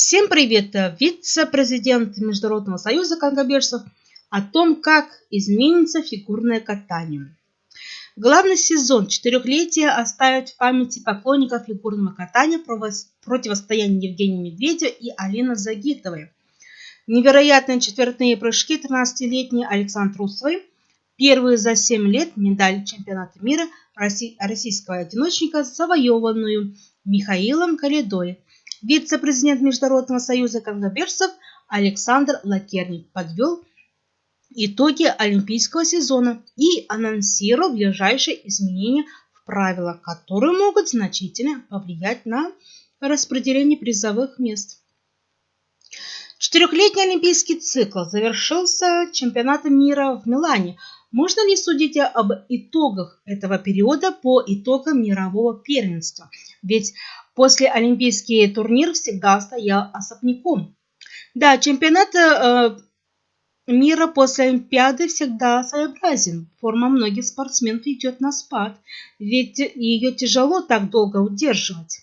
Всем привет! Вице-президент Международного союза конькобежцев о том, как изменится фигурное катание. Главный сезон четырехлетия оставит в памяти поклонников фигурного катания противостояние Евгения Медведя и Алины Загитовой. Невероятные четвертные прыжки 13-летней Александр Русовой, первые за 7 лет медаль чемпионата мира российского одиночника, завоеванную Михаилом Калидой – Вице-президент Международного союза конькобежцев Александр Лакерник подвел итоги олимпийского сезона и анонсировал ближайшие изменения в правилах, которые могут значительно повлиять на распределение призовых мест. Четырехлетний олимпийский цикл завершился чемпионатом мира в Милане. Можно ли судить об итогах этого периода по итогам мирового первенства? Ведь После олимпийский турнир всегда стоял особняком. Да, чемпионат э, мира после Олимпиады всегда своеобразен. Форма многих спортсменов идет на спад, ведь ее тяжело так долго удерживать.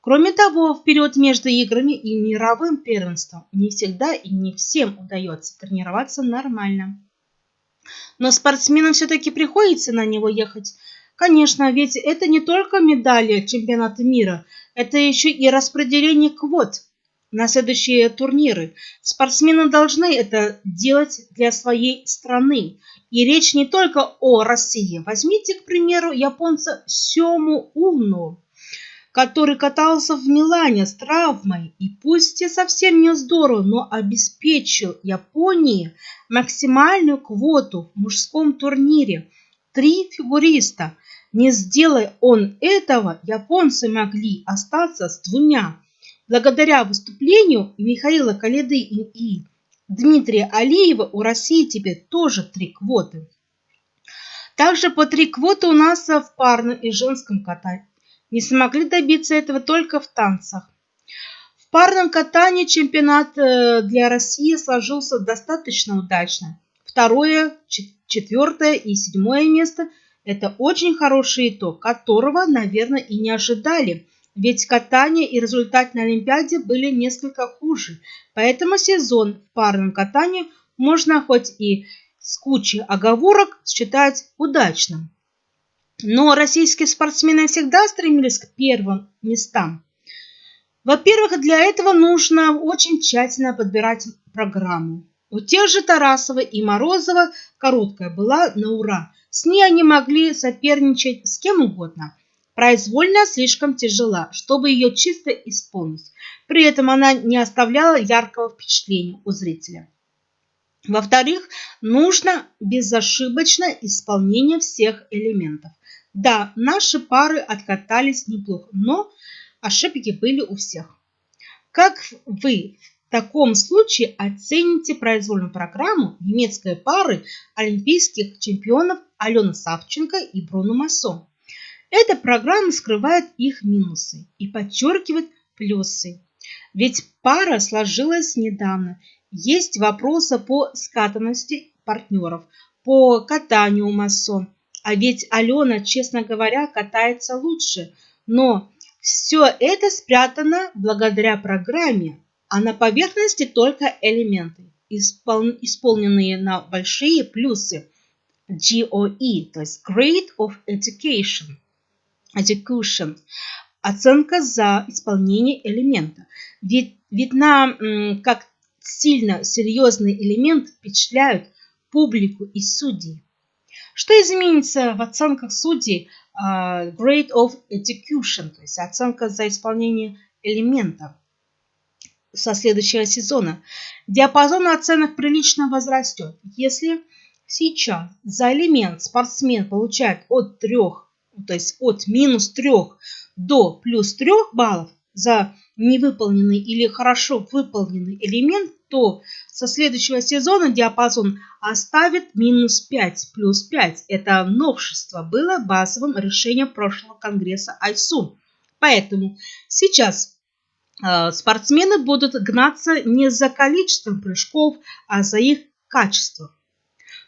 Кроме того, в период между играми и мировым первенством не всегда и не всем удается тренироваться нормально. Но спортсменам все-таки приходится на него ехать. Конечно, ведь это не только медали чемпионата мира – это еще и распределение квот на следующие турниры. Спортсмены должны это делать для своей страны. И речь не только о России. Возьмите, к примеру, японца Сему Уну, который катался в Милане с травмой. И пусть и совсем не здорово, но обеспечил Японии максимальную квоту в мужском турнире. Три фигуриста – не сделай он этого, японцы могли остаться с двумя. Благодаря выступлению Михаила Калиды и Дмитрия Алиева у России теперь тоже три квоты. Также по три квоты у нас в парном и женском катании. Не смогли добиться этого только в танцах. В парном катании чемпионат э, для России сложился достаточно удачно. Второе, четвертое и седьмое место – это очень хороший итог, которого, наверное, и не ожидали, ведь катание и результат на Олимпиаде были несколько хуже. Поэтому сезон в парном катании можно хоть и с кучей оговорок считать удачным. Но российские спортсмены всегда стремились к первым местам. Во-первых, для этого нужно очень тщательно подбирать программу. У тех же Тарасова и Морозова короткая была на ура – с ней они могли соперничать с кем угодно. Произвольно слишком тяжела, чтобы ее чисто исполнить. При этом она не оставляла яркого впечатления у зрителя. Во-вторых, нужно безошибочное исполнение всех элементов. Да, наши пары откатались неплохо, но ошибки были у всех. Как вы в таком случае оцените произвольную программу немецкой пары олимпийских чемпионов Алена Савченко и Бруно Массо. Эта программа скрывает их минусы и подчеркивает плюсы. Ведь пара сложилась недавно. Есть вопросы по скатанности партнеров, по катанию Массо. А ведь Алена, честно говоря, катается лучше. Но все это спрятано благодаря программе, а на поверхности только элементы, исполненные на большие плюсы. GOE, то есть Grade of Education. Education. Оценка за исполнение элемента. Ведь видно, как сильно серьезный элемент впечатляют публику и судей. Что изменится в оценках судей uh, Grade of Execution, то есть оценка за исполнение элемента? Со следующего сезона. Диапазон оценок прилично возрастет, если сейчас за элемент спортсмен получает от 3, то есть от минус 3 до плюс 3 баллов за невыполненный или хорошо выполненный элемент, то со следующего сезона диапазон оставит минус 5 плюс 5. Это новшество было базовым решением прошлого конгресса ISU. Поэтому сейчас спортсмены будут гнаться не за количеством прыжков, а за их качеством.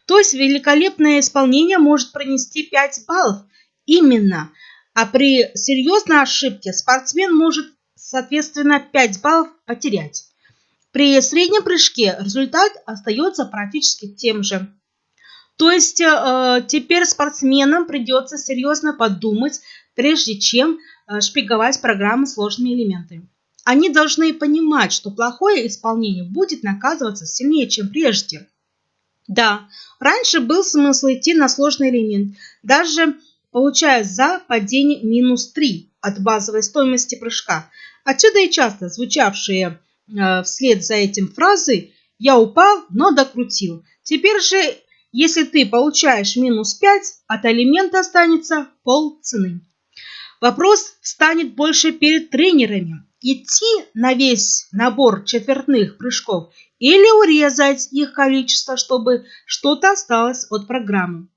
То есть великолепное исполнение может принести 5 баллов именно, а при серьезной ошибке спортсмен может соответственно, 5 баллов потерять. При среднем прыжке результат остается практически тем же. То есть э, теперь спортсменам придется серьезно подумать, прежде чем э, шпиговать программы сложными элементами. Они должны понимать, что плохое исполнение будет наказываться сильнее, чем прежде. Да, раньше был смысл идти на сложный элемент, даже получая за падение минус 3 от базовой стоимости прыжка. Отсюда и часто звучавшие э, вслед за этим фразы «я упал, но докрутил». Теперь же, если ты получаешь минус 5, от элемента останется пол цены. Вопрос станет больше перед тренерами. Идти на весь набор четвертных прыжков или урезать их количество, чтобы что-то осталось от программы.